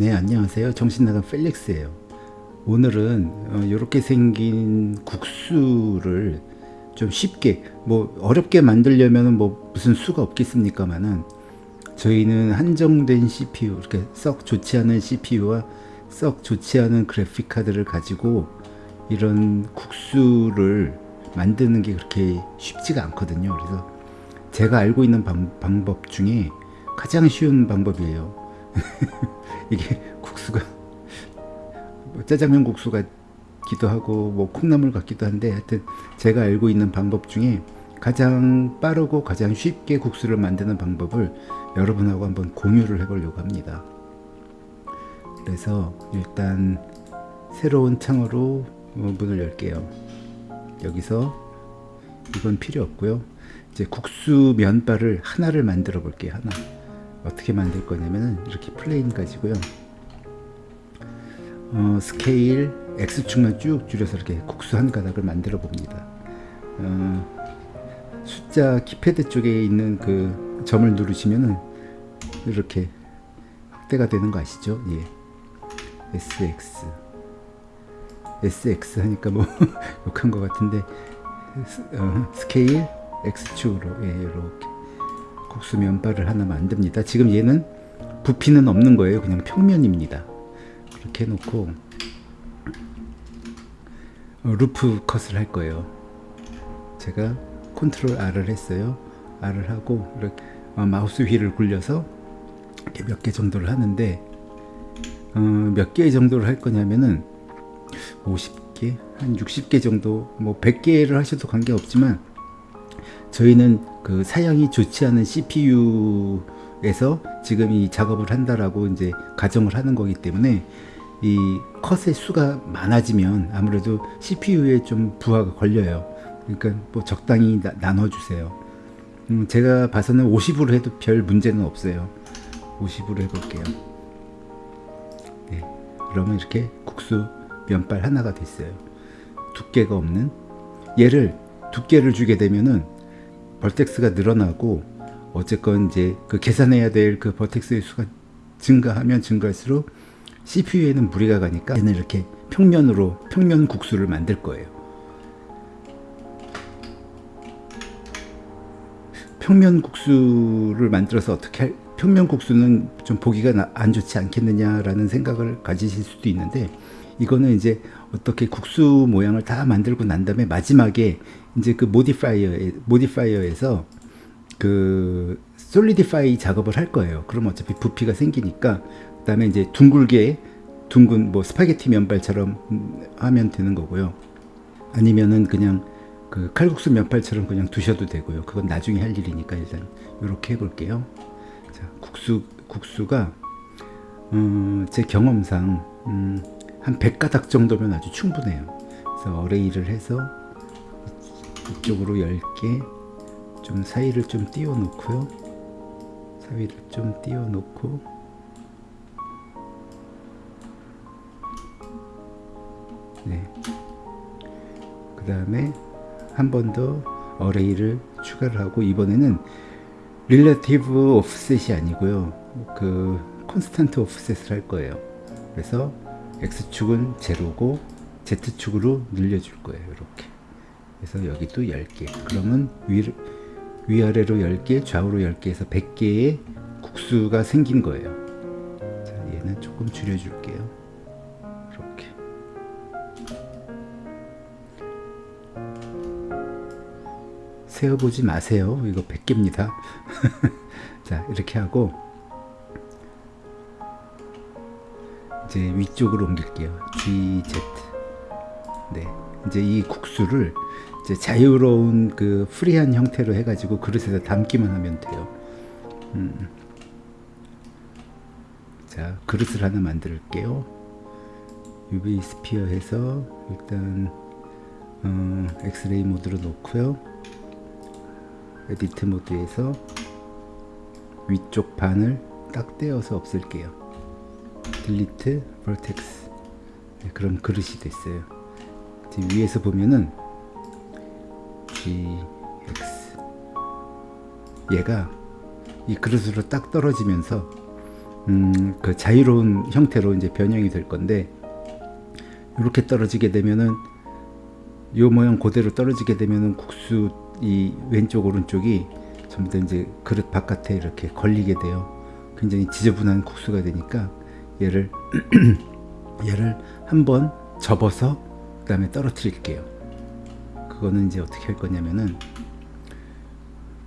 네 안녕하세요. 정신나간 펠릭스예요. 오늘은 이렇게 어, 생긴 국수를 좀 쉽게 뭐 어렵게 만들려면 뭐 무슨 수가 없겠습니까만은 저희는 한정된 CPU 이렇게 썩 좋지 않은 CPU와 썩 좋지 않은 그래픽 카드를 가지고 이런 국수를 만드는 게 그렇게 쉽지가 않거든요. 그래서 제가 알고 있는 방, 방법 중에 가장 쉬운 방법이에요 이게 국수가 뭐 짜장면 국수 같기도 하고 뭐 콩나물 같기도 한데 하여튼 제가 알고 있는 방법 중에 가장 빠르고 가장 쉽게 국수를 만드는 방법을 여러분하고 한번 공유를 해 보려고 합니다. 그래서 일단 새로운 창으로 문을 열게요. 여기서 이건 필요 없고요. 이제 국수 면발을 하나를 만들어 볼게요 하나 어떻게 만들 거냐면은 이렇게 plane 가지고요. 어, scale X축만 쭉 줄여서 이렇게 국수 한 가닥을 만들어 봅니다. 어, 숫자 키패드 쪽에 있는 그 점을 누르시면은 이렇게 확대가 되는 거 아시죠? 예. SX SX 하니까 뭐 욕한 것 같은데 어, scale X축으로 예, 이렇게 국수 면발을 하나 만듭니다. 지금 얘는 부피는 없는 거예요. 그냥 평면입니다. 그렇게 해놓고 어, loop cut을 할 거예요. 제가 control R을 했어요. R을 하고 이렇게 어, 마우스 휠을 굴려서 몇개 정도를 하는데 어, 몇 개 정도를 할 거냐면은 50개 한 60개 정도 뭐 100개를 하셔도 관계없지만 저희는 그 사양이 좋지 않은 CPU에서 지금 이 작업을 한다라고 이제 가정을 하는 거기 때문에 이 컷의 수가 많아지면 아무래도 CPU에 좀 부하가 걸려요. 그러니까 뭐 적당히 나, 나눠주세요. 음, 제가 봐서는 50으로 해도 별 문제는 없어요. 50으로 해볼게요. 네, 그러면 이렇게 국수 면발 하나가 됐어요. 두께가 없는 얘를 두께를 주게 되면은 벌텍스가 늘어나고 어쨌건 이제 그 계산해야 될 그 버텍스의 수가 증가하면 증가할수록 CPU에는 무리가 가니까 얘는 이렇게 평면으로 평면 국수를 만들 거예요. 평면 국수를 만들어서 어떻게 할, 평면 국수는 좀 보기가 안 좋지 않겠느냐라는 생각을 가지실 수도 있는데 이거는 이제 어떻게 국수 모양을 다 만들고 난 다음에 마지막에 이제 그 modifier modifier에서 그 solidify 작업을 할 거예요. 그럼 어차피 부피가 생기니까 그 다음에 이제 둥글게 둥근 뭐 스파게티 면발처럼 하면 되는 거고요. 아니면은 그냥 그 칼국수 면발처럼 그냥 두셔도 되고요. 그건 나중에 할 일이니까 일단 이렇게 해볼게요. 자, 국수 국수가 어, 제 경험상 음, 한 100가닥 정도면 아주 충분해요. 그래서 어레이를 해서 이쪽으로 10개 좀 사이를 좀 띄워 놓고요. 사이를 좀 띄워 놓고 네. 그 다음에 한 번 더 어레이를 추가를 하고 이번에는 릴레티브 오프셋이 아니고요. 그 콘스탄트 오프셋을 할 거예요. 그래서 X축은 제로고 Z축으로 늘려줄 거예요. 이렇게 그래서 여기도 10개. 그러면 위, 위아래로 10개 좌우로 10개 해서 100개의 국수가 생긴 거예요. 자, 얘는 조금 줄여줄게요. 이렇게. 세어보지 마세요. 이거 100개입니다. 자 이렇게 하고 이제 위쪽으로 옮길게요. GZ 네 이제 이 국수를 이제 자유로운 그 프리한 형태로 해가지고 그릇에다 담기만 하면 돼요. 음. 자 그릇을 하나 만들게요. UV sphere 해서 일단 어, X-ray mode로 놓고요. edit mode에서 위쪽 반을 딱 떼어서 없앨게요. delete vertex 네, 그럼 그릇이 됐어요. 위에서 보면은 gx 얘가 이 그릇으로 딱 떨어지면서 음, 그 자유로운 형태로 이제 변형이 될 건데 이렇게 떨어지게 되면은 요 모양 그대로 떨어지게 되면은 국수 이 왼쪽 오른쪽이 전부 다 이제 그릇 바깥에 이렇게 걸리게 돼요. 굉장히 지저분한 국수가 되니까 얘를 얘를 한번 접어서 그 다음에 떨어뜨릴게요. 그거는 이제 어떻게 할 거냐면은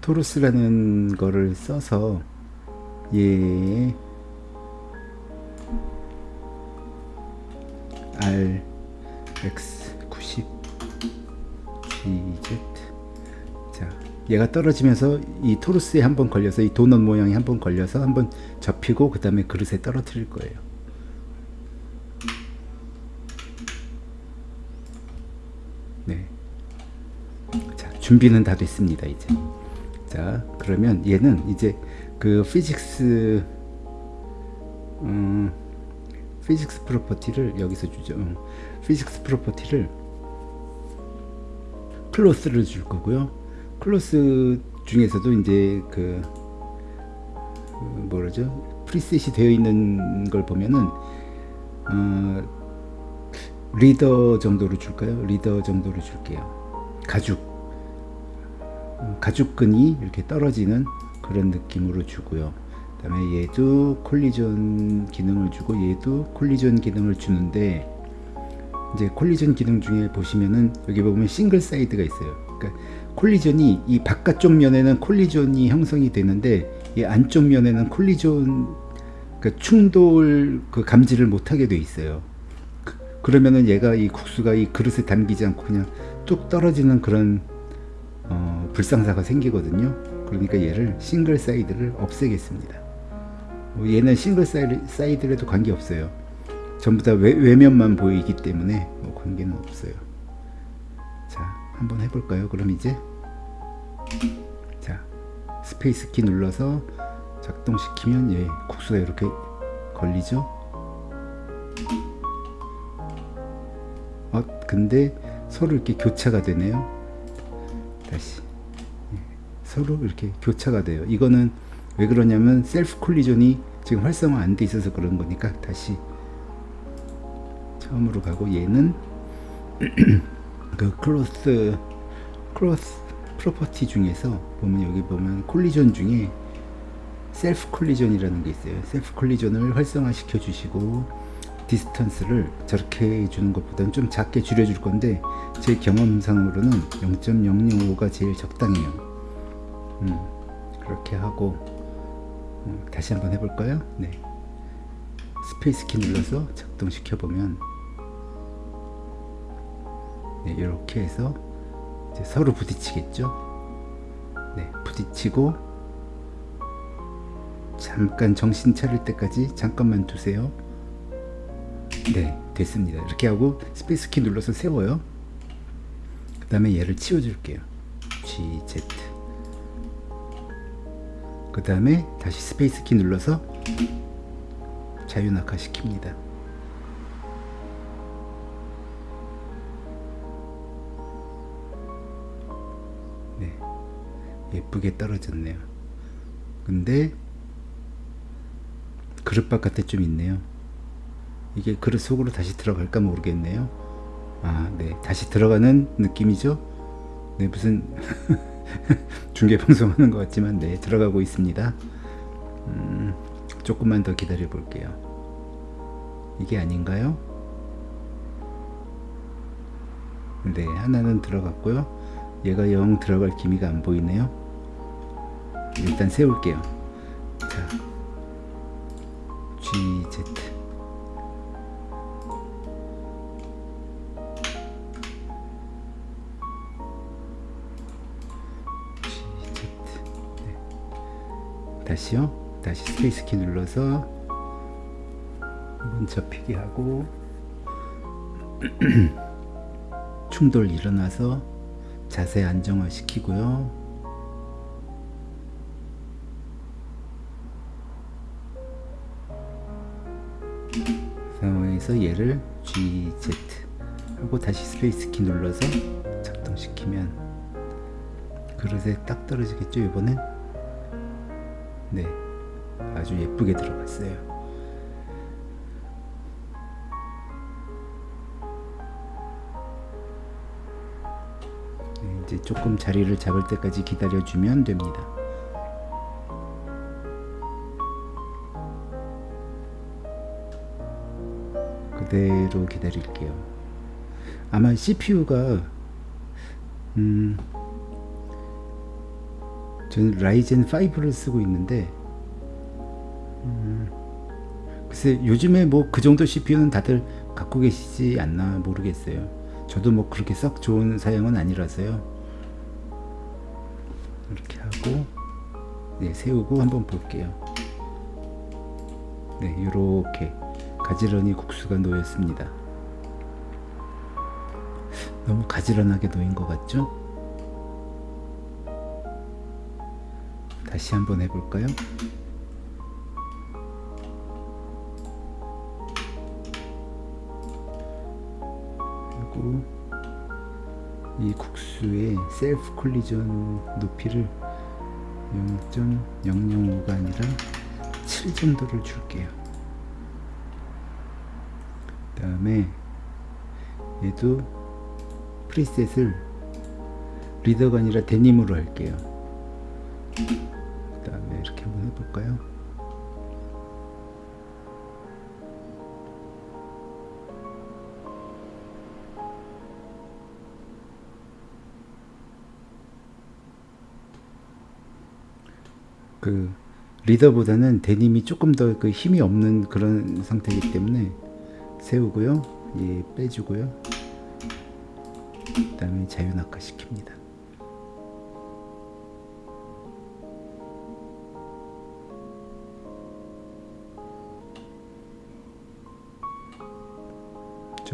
토로스라는 거를 써서 얘 R X 90 GZ 자 얘가 떨어지면서 이 토르스에 한번 걸려서 이 도넛 모양이 한번 걸려서 한번 접히고 그 다음에 그릇에 떨어뜨릴 거예요 네. 자 준비는 다 됐습니다 이제 자 그러면 얘는 이제 그 physics 음, physics property를 여기서 주죠. 음, physics property를 cloth를 줄 거고요. cloth 중에서도 이제 그, 그 뭐라죠? preset이 되어 있는 걸 보면은 어, leather 정도로 줄까요? leather 정도로 줄게요. 가죽 음, 가죽끈이 이렇게 떨어지는 그런 느낌으로 주고요. 그 다음에 얘도 collision 기능을 주고 얘도 collision 기능을 주는데 이제 collision 기능 중에 보시면은 여기 보면 single side가 있어요. 그러니까 collision이 이 바깥쪽 면에는 collision이 형성이 되는데 이 안쪽 면에는 collision 그러니까 충돌 그 감지를 못하게 돼 있어요. 그, 그러면은 얘가 이 국수가 이 그릇에 담기지 않고 그냥 뚝 떨어지는 그런 어, 불상사가 생기거든요. 그러니까 얘를 single side를 없애겠습니다. 뭐 얘는 single side, side라도 관계없어요. 전부 다 외, 외면만 보이기 때문에 뭐 관계는 없어요. 자 한번 해볼까요? 그럼 이제 자 space 키 눌러서 작동시키면 예 국수가 이렇게 걸리죠? 어 근데 서로 이렇게 교차가 되네요. 다시. 예, 서로 이렇게 교차가 돼요. 이거는 왜 그러냐면 self collision이 지금 활성화 안 돼 있어서 그런 거니까 다시 처음으로 가고 얘는 그 cloth cloth property 중에서 보면 여기 보면 collision 중에 self collision이라는 게 있어요. self collision을 활성화 시켜 주시고 distance를 저렇게 해주는 것보다는 좀 작게 줄여줄 건데 제 경험상으로는 0.005가 제일 적당해요 음, 그렇게 하고 음, 다시 한번 해볼까요? 네. space 키 눌러서 작동시켜 보면 네, 이렇게 해서 서로 부딪히겠죠? 네, 부딪히고 잠깐 정신 차릴 때까지 잠깐만 두세요. 네, 됐습니다. 이렇게 하고 space 키 눌러서 세워요. 그 다음에 얘를 치워줄게요. GZ 그 다음에 다시 space 키 눌러서 자유낙하 시킵니다. 네 예쁘게 떨어졌네요. 근데 그릇 바깥에 좀 있네요. 이게 그릇 속으로 다시 들어갈까 모르겠네요. 아네 다시 들어가는 느낌이죠? 네 무슨 중계 방송하는 것 같지만 네 들어가고 있습니다. 음, 조금만 더 기다려 볼게요. 이게 아닌가요? 네 하나는 들어갔고요. 얘가 영 들어갈 기미가 안 보이네요. 일단 세울게요. 자 GZ 다시요. 다시 스페이스 키 눌러서 한번 접히게 하고 충돌 일어나서 자세 안정화 시키고요. 상황에서 얘를 GZ 하고 다시 space 키 눌러서 작동시키면 그릇에 딱 떨어지겠죠 이번엔 네 아주 예쁘게 들어갔어요. 네, 이제 조금 자리를 잡을 때까지 기다려주면 됩니다. 그대로 기다릴게요. 아마 CPU가 음 저는 라이젠 5를 쓰고 있는데 음, 글쎄 요즘에 뭐 그 정도 CPU는 다들 갖고 계시지 않나 모르겠어요. 저도 뭐 그렇게 썩 좋은 사양은 아니라서요. 이렇게 하고 네, 세우고 한번 볼게요. 네, 이렇게 가지런히 국수가 놓였습니다. 너무 가지런하게 놓인 것 같죠? 다시 한번 해볼까요? 그리고 이 국수의 셀프 콜리전 높이를 0.005가 아니라 7 정도를 줄게요. 그 다음에 얘도 프리셋을 리더가 아니라 데님으로 할게요. 이렇게 한번 해볼까요? 그 리더보다는 데님이 조금 더 그 힘이 없는 그런 상태이기 때문에 세우고요. 예, 빼주고요. 그 다음에 자유낙하 시킵니다.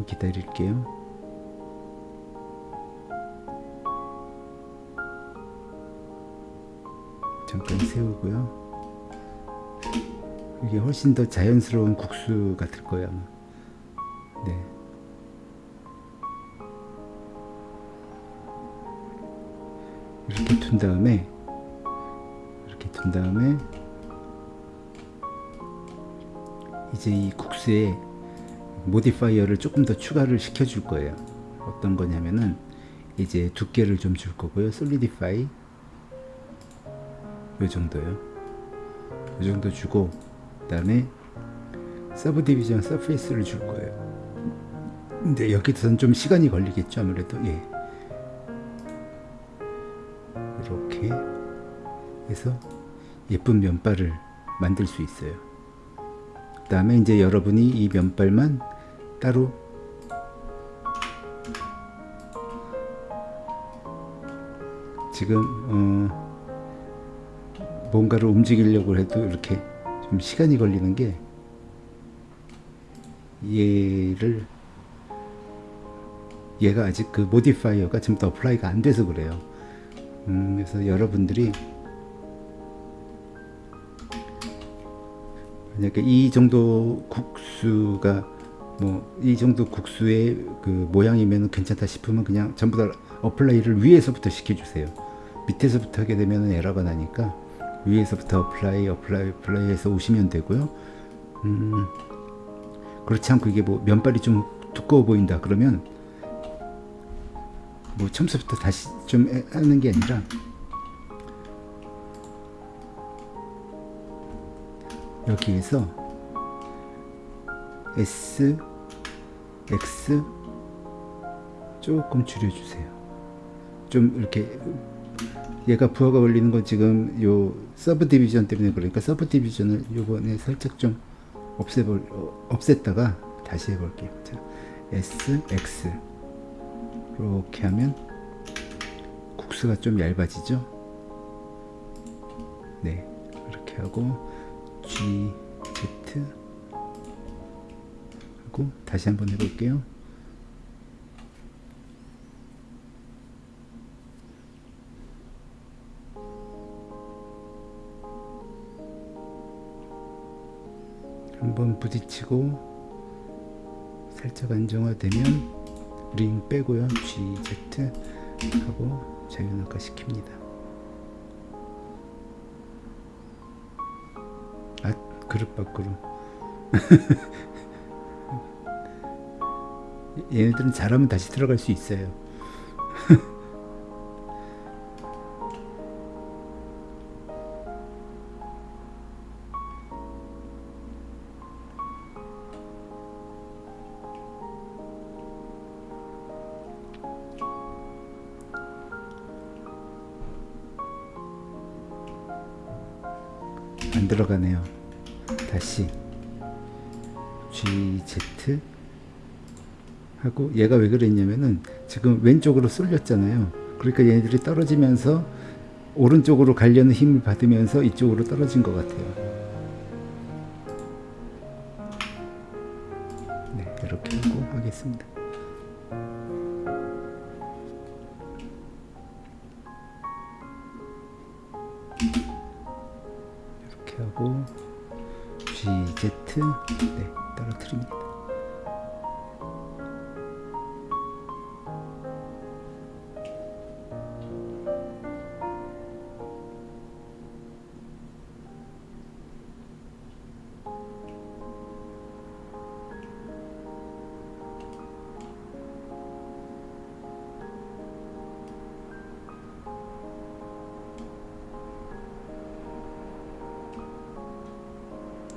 좀 기다릴게요. 잠깐 세우고요. 이게 훨씬 더 자연스러운 국수 같을 거예요. 아마. 네. 이렇게 둔 다음에 이렇게 둔 다음에 이제 이 국수에 modifier를 조금 더 추가를 시켜 줄 거예요. 어떤 거냐면은 이제 두께를 좀 줄 거고요. solidify 요 정도요. 요 정도 주고 그 다음에 subdivision surface를 줄 거예요. 근데 여기서는 좀 시간이 걸리겠죠 아무래도 예. 이렇게 해서 예쁜 면발을 만들 수 있어요. 그 다음에 이제 여러분이 이 면발만 따로 지금 어 뭔가를 움직이려고 해도 이렇게 좀 시간이 걸리는 게 얘를 얘가 아직 그 modifier가 지금 더 apply가 안 돼서 그래요. 음, 그래서 여러분들이 만약에 이 정도 국수가 뭐 이 정도 국수의 그 모양이면 괜찮다 싶으면 그냥 전부 다 apply를 위에서부터 시켜주세요. 밑에서부터 하게 되면 에러가 나니까 위에서부터 apply apply apply 해서 오시면 되고요. 음, 그렇지 않고 이게 뭐 면발이 좀 두꺼워 보인다 그러면 뭐 처음부터 다시 좀 하는 게 아니라 여기에서 S, X 조금 줄여주세요. 좀 이렇게 얘가 부하가 걸리는 건 지금 요 subdivision 때문에 그러니까 subdivision을 요번에 살짝 좀 없애볼 어, 없앴다가 다시 해볼게요. 자, S, X 이렇게 하면 국수가 좀 얇아지죠. 네, 이렇게 하고 G, Z 하고 다시 한번 해볼게요. 한번 부딪히고 살짝 안정화되면 링 빼고요 GZ 하고 자유낙하 시킵니다 그릇 밖으로. 얘네들은 잘하면 다시 들어갈 수 있어요. 안 들어가네요. 다시 GZ 하고 얘가 왜 그랬냐면은 지금 왼쪽으로 쏠렸잖아요. 그러니까 얘네들이 떨어지면서 오른쪽으로 가려는 힘을 받으면서 이쪽으로 떨어진 것 같아요. 네, 이렇게 하고 하겠습니다. 이렇게 하고 GZ 네, 떨어뜨립니다.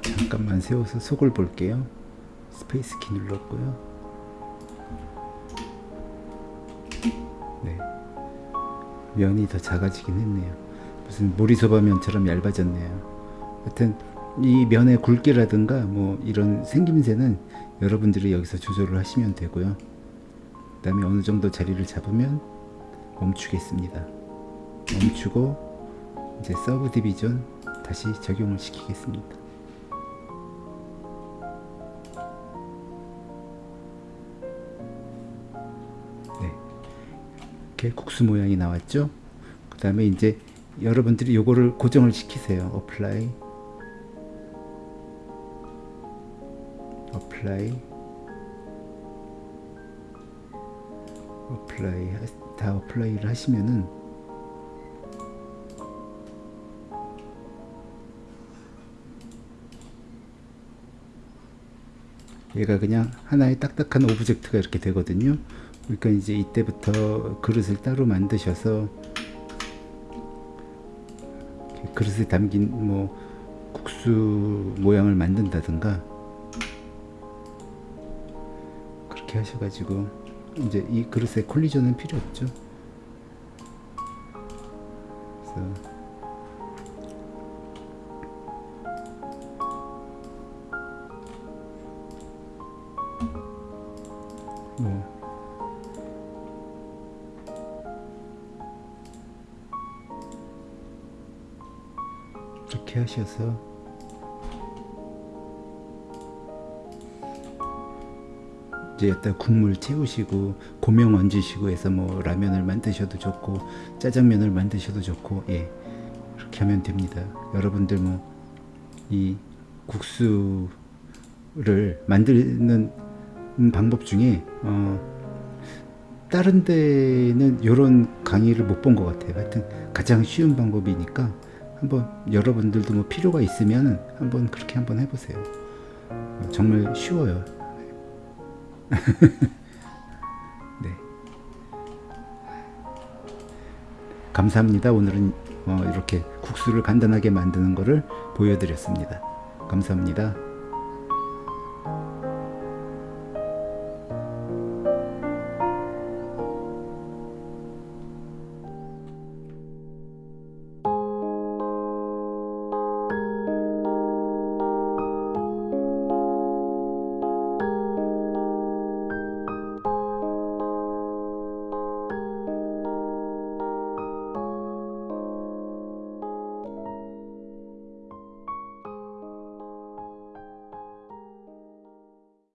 잠깐만 세워서 속을 볼게요. space 키 눌렀고요. 네. 면이 더 작아지긴 했네요. 무슨 모리소바 면처럼 얇아졌네요. 하여튼 이 면의 굵기라든가 뭐 이런 생김새는 여러분들이 여기서 조절을 하시면 되고요. 그 다음에 어느 정도 자리를 잡으면 멈추겠습니다. 멈추고 이제 subdivision 다시 적용을 시키겠습니다. 이렇게 국수 모양이 나왔죠? 그 다음에 이제 여러분들이 요거를 고정을 시키세요. apply apply apply 다 apply를 하시면은 얘가 그냥 하나의 딱딱한 object가 이렇게 되거든요 그러니까 이제 이때부터 그릇을 따로 만드셔서 그릇에 담긴 뭐 국수 모양을 만든다든가 그렇게 하셔가지고 이제 이 그릇에 collision은 필요 없죠. 그래서 하셔서 이제 여기다 국물 채우시고 고명 얹으시고 해서 뭐 라면을 만드셔도 좋고 짜장면을 만드셔도 좋고 예. 그렇게 하면 됩니다. 여러분들 뭐 이 국수를 만드는 방법 중에 어 다른 데는 이런 강의를 못 본 것 같아요. 하여튼 가장 쉬운 방법이니까 한번 여러분들도 뭐 필요가 있으면 한번 그렇게 한번 해보세요. 정말 쉬워요. 네. 감사합니다. 오늘은 어 이렇게 국수를 간단하게 만드는 것을 보여드렸습니다. 감사합니다.